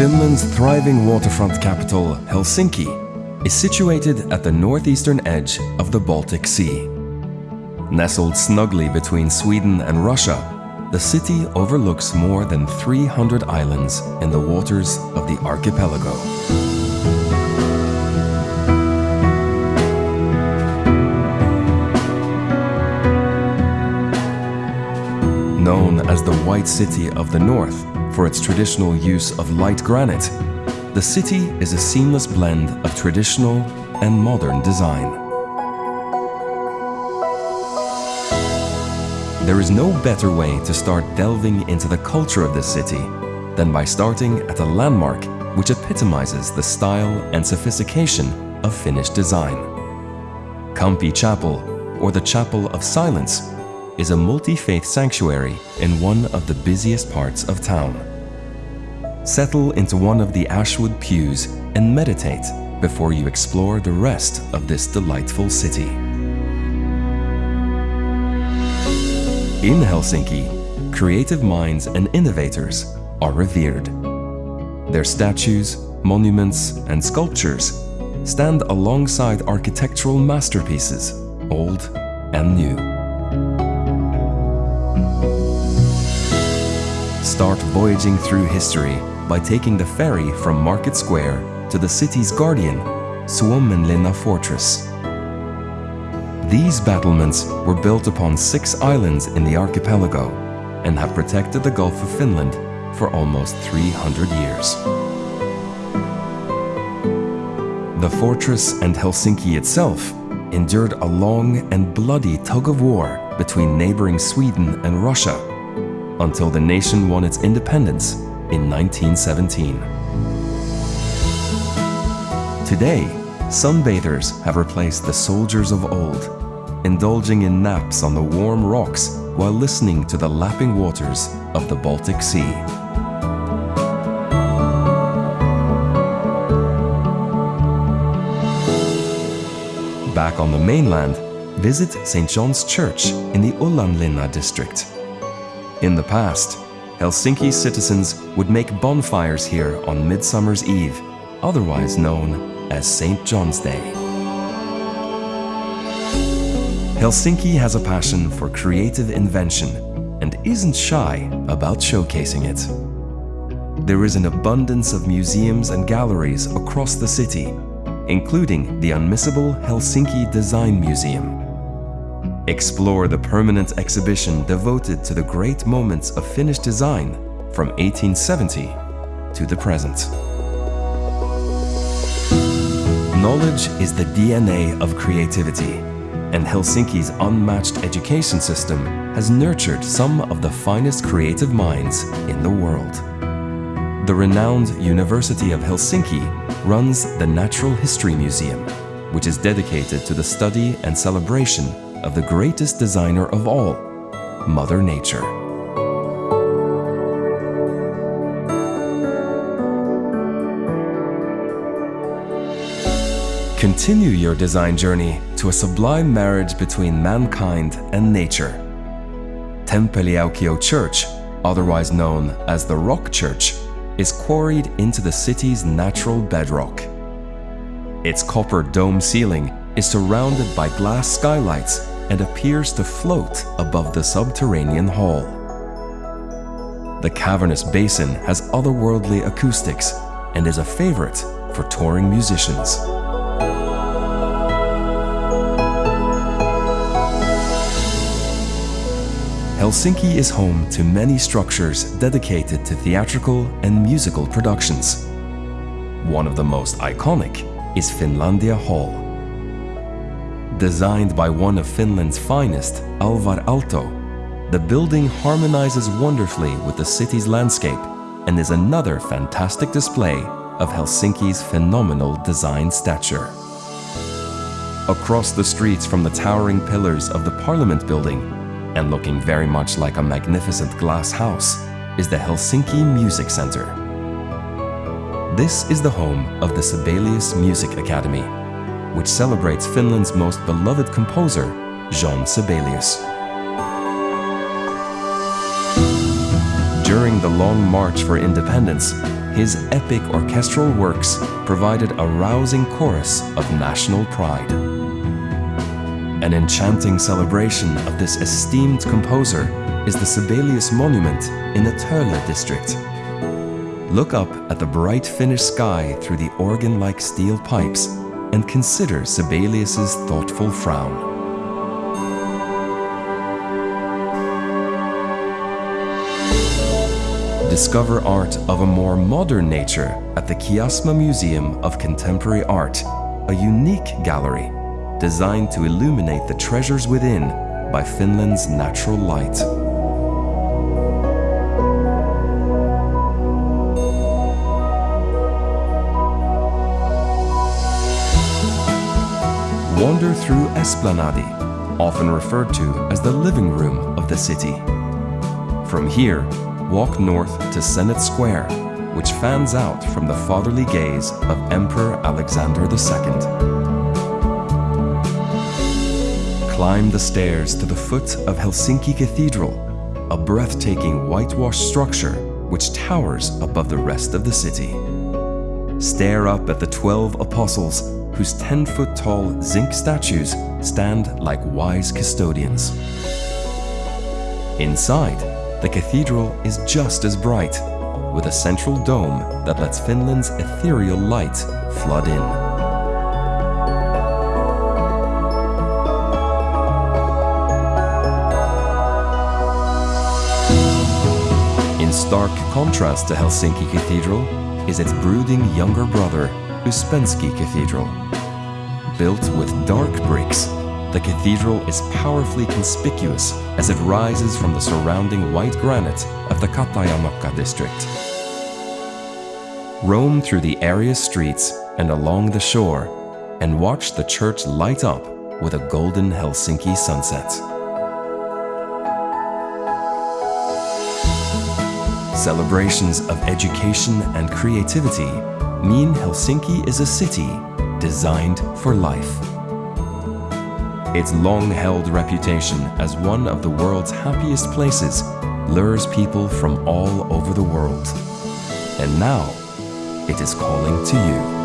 Finland's thriving waterfront capital, Helsinki, is situated at the northeastern edge of the Baltic Sea. Nestled snugly between Sweden and Russia, the city overlooks more than 300 islands in the waters of the archipelago. Known as the White City of the North for its traditional use of light granite, the city is a seamless blend of traditional and modern design. There is no better way to start delving into the culture of this city than by starting at a landmark which epitomizes the style and sophistication of Finnish design. Kamppi Chapel, or the Chapel of Silence, is a multi-faith sanctuary in one of the busiest parts of town. Settle into one of the ashwood pews and meditate before you explore the rest of this delightful city. In Helsinki, creative minds and innovators are revered. Their statues, monuments and sculptures stand alongside architectural masterpieces, old and new. Start voyaging through history by taking the ferry from Market Square to the city's guardian, Suomenlinna Fortress. These battlements were built upon six islands in the archipelago and have protected the Gulf of Finland for almost 300 years. The fortress and Helsinki itself endured a long and bloody tug of war between neighboring Sweden and Russia until the nation won its independence in 1917. Today, sunbathers have replaced the soldiers of old, indulging in naps on the warm rocks while listening to the lapping waters of the Baltic Sea. Back on the mainland, visit St. John's Church in the Ullanlinna district. In the past, Helsinki citizens would make bonfires here on Midsummer's Eve, otherwise known as St. John's Day. Helsinki has a passion for creative invention and isn't shy about showcasing it. There is an abundance of museums and galleries across the city, including the unmissable Helsinki Design Museum. Explore the permanent exhibition devoted to the great moments of Finnish design from 1870 to the present. Knowledge is the DNA of creativity, and Helsinki's unmatched education system has nurtured some of the finest creative minds in the world. The renowned University of Helsinki runs the Natural History Museum, which is dedicated to the study and celebration of the greatest designer of all, Mother Nature. Continue your design journey to a sublime marriage between mankind and nature. Tempeliaukio Church, otherwise known as the Rock Church, is quarried into the city's natural bedrock. Its copper dome ceiling is surrounded by glass skylights and appears to float above the subterranean hall. The cavernous basin has otherworldly acoustics and is a favorite for touring musicians. Helsinki is home to many structures dedicated to theatrical and musical productions. One of the most iconic is Finlandia Hall. Designed by one of Finland's finest, Alvar Aalto, the building harmonizes wonderfully with the city's landscape and is another fantastic display of Helsinki's phenomenal design stature. Across the streets from the towering pillars of the Parliament building, and looking very much like a magnificent glass house, is the Helsinki Music Center. This is the home of the Sibelius Music Academy, which celebrates Finland's most beloved composer, Jean Sibelius. During the Long March for Independence, his epic orchestral works provided a rousing chorus of national pride. An enchanting celebration of this esteemed composer is the Sibelius Monument in the Töölö district. Look up at the bright Finnish sky through the organ-like steel pipes and consider Sibelius's thoughtful frown. Discover art of a more modern nature at the Kiasma Museum of Contemporary Art, a unique gallery designed to illuminate the treasures within by Finland's natural light. Wander through Esplanadi, often referred to as the living room of the city. From here, walk north to Senate Square, which fans out from the fatherly gaze of Emperor Alexander II. Climb the stairs to the foot of Helsinki Cathedral, a breathtaking whitewashed structure which towers above the rest of the city. Stare up at the 12 apostles whose 10-foot tall zinc statues stand like wise custodians. Inside, the cathedral is just as bright, with a central dome that lets Finland's ethereal light flood in. In stark contrast to Helsinki Cathedral is its brooding younger brother, Ouspensky Cathedral. Built with dark bricks the cathedral is powerfully conspicuous as it rises from the surrounding white granite of the Katajanokka district. Roam through the area's streets and along the shore and watch the church light up with a golden Helsinki sunset. Celebrations of education and creativity mean Helsinki is a city designed for life. Its long-held reputation as one of the world's happiest places lures people from all over the world. And now, it is calling to you.